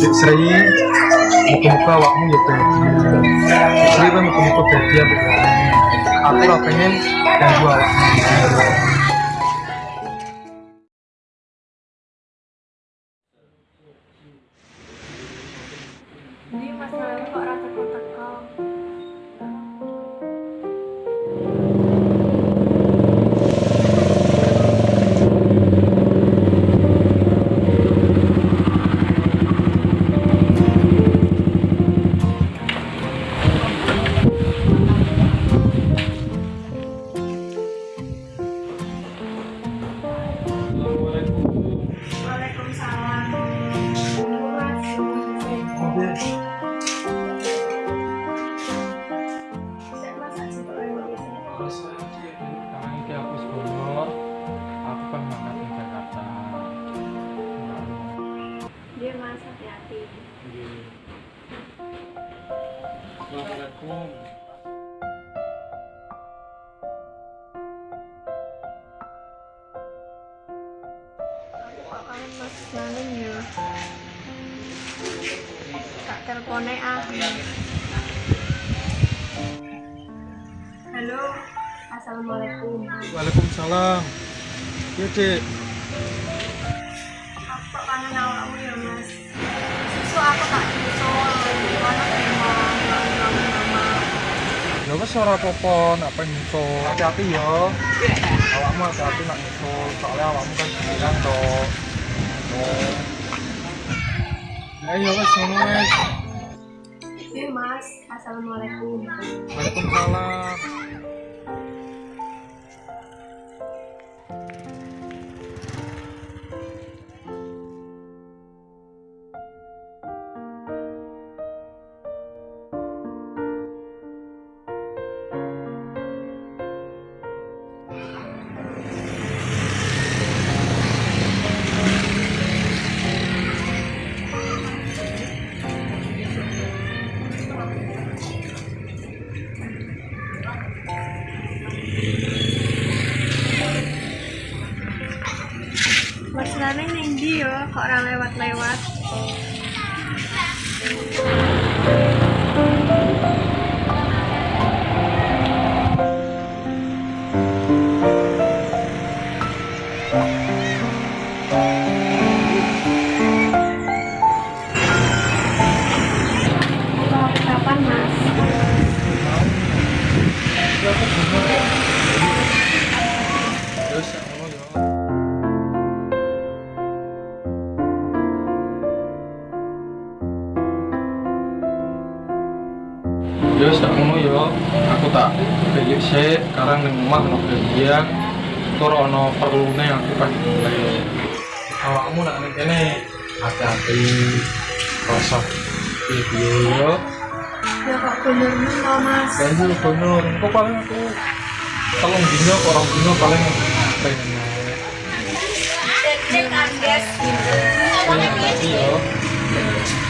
Sri muka-muka awakmu ya bahagia Sri kan muka-muka bahagia aku lah pengen ganggu awakmu Di masalah kok hati-hati. Assalamualaikum kangen mas ya. Tak teleponnya ah. Halo. Assalamualaikum. Waalaikumsalam Iya cek Apa-apa, nak pengen nyusul. Hati-hati ya. Awakmu hati-hati nak nyusul, soalnya awakmu kan sendirian toh. Oh. Eh ya wes ngono wes. Mas. Assalamualaikum. Waalaikumsalam. เพราะเราในวัดในวัด Ya tak ngono ya. Aku tak balik sik, sekarang ning omah ono bagian tur ono perlune aku kan mulai. Awakmu nak ning kene hati-hati. Rasa piye-piye ya. Ya kok bener meneh mas. Banjur bener, kok paling aku telung dino, orang dino paling pengen Cek andes gitu. pengen lagi ya.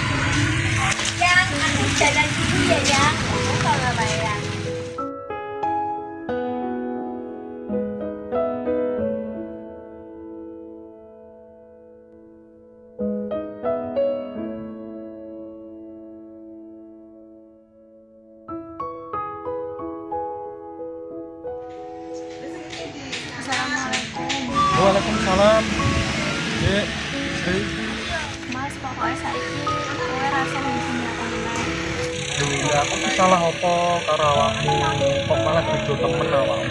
Dek. Mas, pokoknya saiki kowe ya aku salah apa karo awakmu? Kok malah bejo temen awakmu?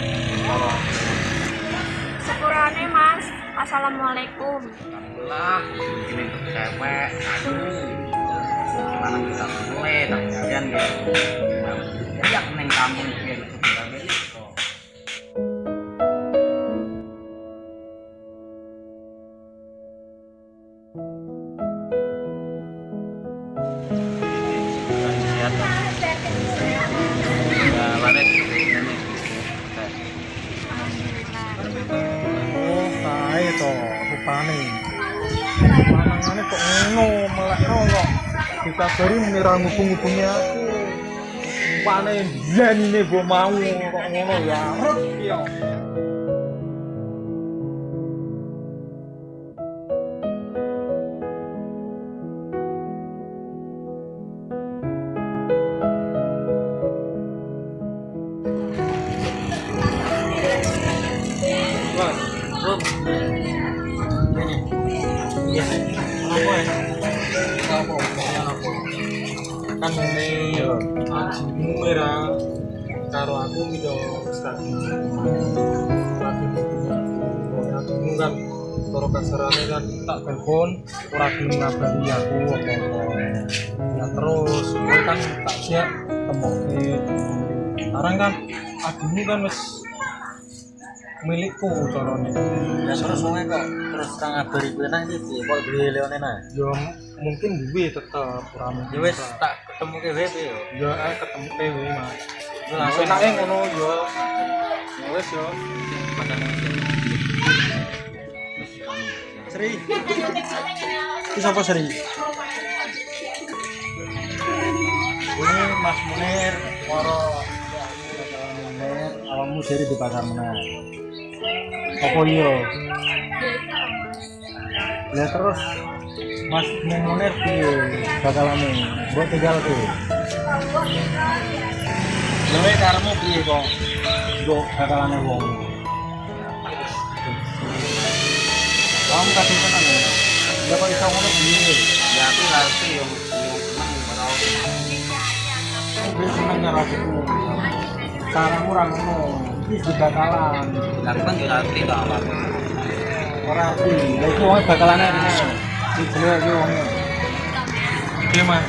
Sepurane, Mas. Assalamualaikum. lah ini cewek aduh mana bisa mulai tak kalian gitu jadi aku neng kampung Oh, kok dikabari menira ngubung-ngubungi aku. Rupane biyenine mbok mau kok ngono ya. Rut ya. tuh ya apa? ya kenapa kenapa kan ini ajimu merah karo aku minta strategi kan kalau kasarannya kan tak telepon ora gelem aku apa ya terus kan tak siap temoke sekarang kan ajimu kan wis milikku carane. Ya terus wonge kok. Terus kang ngabari kowe nang iki kok duwe leone nah yo mungkin duwe tetep ora mungkin ya wis tak ketemu ke WP yo. Yo ae ketemu dewe mas. Yo, langsung enake ngono yo. Ya wis yo. Sri. Iki sapa Sri? Ini Mas Munir Moro. Munir awakmu seri di pasar menang apa iya ya terus Mas Munir piye bakalane mbok tinggal ke Lewe karemu piye kok mbok bakalane wong Kamu kasih tenan ya? Ya kok iso ngono piye? Ya aku ngerti yo seneng merau Gue seneng karo adikku. Caramu ora ngono. Iki wis bakalan. Aku kan juga ngerti tau apa. Ora iku wong bakalane rene. Iki jenenge iki wong. iki mas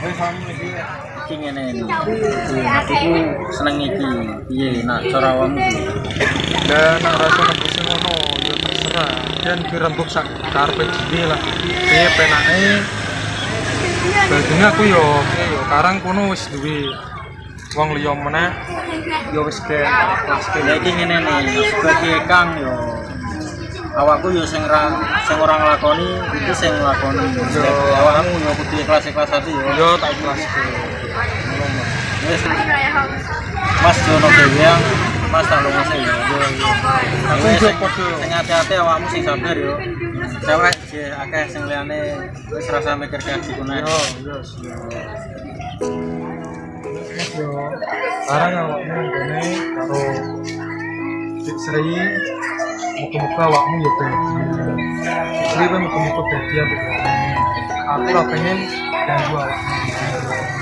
Wis kamu iki seneng iki. Nak dan rasa terserah dan dirembuk sak dhewe lah aku yo, yo. Wis wong liya meneh. Yo wis ke kelas ke. Ya iki ngene nih, sebagai Kang yo awakku yo sing ora sing ora nglakoni iki sing nglakoni. Yo awakmu yo kudu ikhlas-ikhlas ati yo. Yo tak kelas ke. Wis Mas Jono Dewiang, Mas tak lunga sih yo. Aku yo padha. Sing hati-hati awakmu sing sabar yo. Cewek je akeh sing liyane wis rasa mikir gitu nih. Yo yo. Yo. Karang awakmu ngene karo Dik Sri muka-muka awakmu yo dadi. Dik Sri kan muka-muka dadi ambek awakmu. Aku pengen ganggu awakmu.